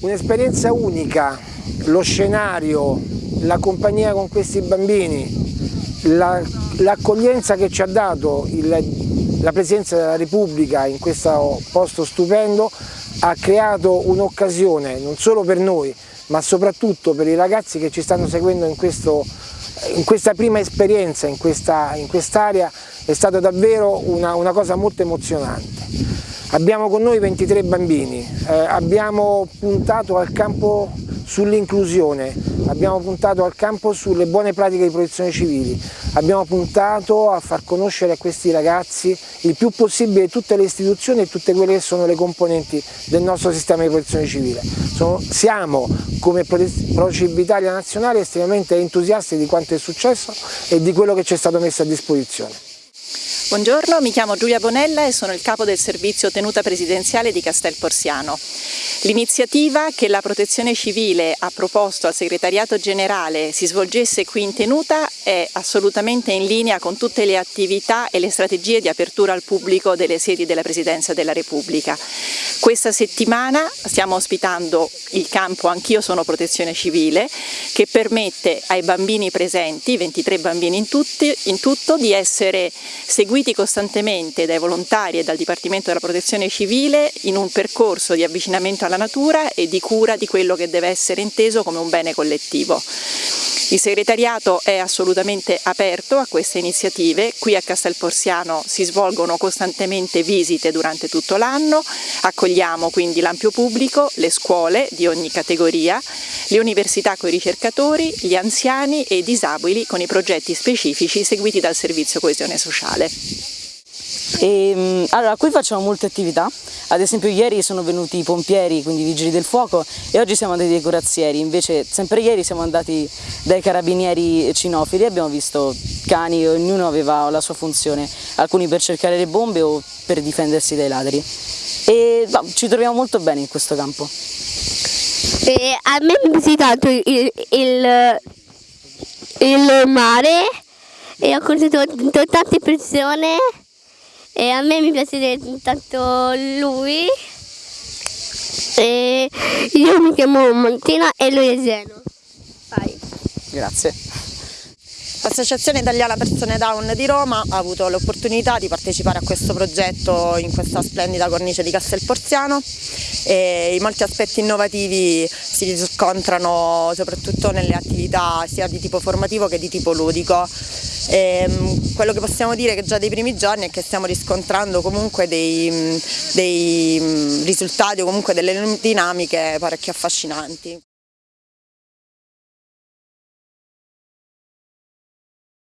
Un'esperienza unica, lo scenario, la compagnia con questi bambini, l'accoglienza la, che ci ha dato il, la Presidenza della Repubblica in questo posto stupendo ha creato un'occasione non solo per noi ma soprattutto per i ragazzi che ci stanno seguendo in, questo, in questa prima esperienza in quest'area quest è stata davvero una, una cosa molto emozionante. Abbiamo con noi 23 bambini, eh, abbiamo puntato al campo sull'inclusione, abbiamo puntato al campo sulle buone pratiche di protezione civile, abbiamo puntato a far conoscere a questi ragazzi il più possibile tutte le istituzioni e tutte quelle che sono le componenti del nostro sistema di protezione civile. Sono, siamo come Procib Italia Nazionale estremamente entusiasti di quanto è successo e di quello che ci è stato messo a disposizione. Buongiorno, mi chiamo Giulia Bonella e sono il capo del servizio tenuta presidenziale di Castel Porziano. L'iniziativa che la Protezione Civile ha proposto al Segretariato Generale si svolgesse qui in tenuta è assolutamente in linea con tutte le attività e le strategie di apertura al pubblico delle sedi della Presidenza della Repubblica. Questa settimana stiamo ospitando il campo Anch'io sono Protezione Civile che permette ai bambini presenti, 23 bambini in, tutti, in tutto, di essere seguiti costantemente dai volontari e dal Dipartimento della Protezione Civile in un percorso di avvicinamento alla natura e di cura di quello che deve essere inteso come un bene collettivo. Il segretariato è assolutamente aperto a queste iniziative, qui a Castelporsiano si svolgono costantemente visite durante tutto l'anno, accogliamo quindi l'ampio pubblico, le scuole di ogni categoria, le università con i ricercatori, gli anziani e i disabili con i progetti specifici seguiti dal Servizio Coesione Sociale. E, ehm, allora, qui facciamo molte attività, ad esempio ieri sono venuti i pompieri, quindi i vigili del fuoco e oggi siamo andati dai corazzieri, invece sempre ieri siamo andati dai carabinieri cinofili. Abbiamo visto cani, ognuno aveva la sua funzione, alcuni per cercare le bombe o per difendersi dai ladri. E no, ci troviamo molto bene in questo campo. E a me piace tanto il, il, il mare e ho conosciuto tante persone e a me mi piace tanto lui. E io mi chiamo Montina e lui è Zeno. Vai. Grazie. L'Associazione Italiana Persone Down di Roma ha avuto l'opportunità di partecipare a questo progetto in questa splendida cornice di Castelporziano e i molti aspetti innovativi si riscontrano soprattutto nelle attività sia di tipo formativo che di tipo ludico. E, ehm, quello che possiamo dire che già dai primi giorni è che stiamo riscontrando comunque dei, dei risultati o comunque delle dinamiche parecchio affascinanti.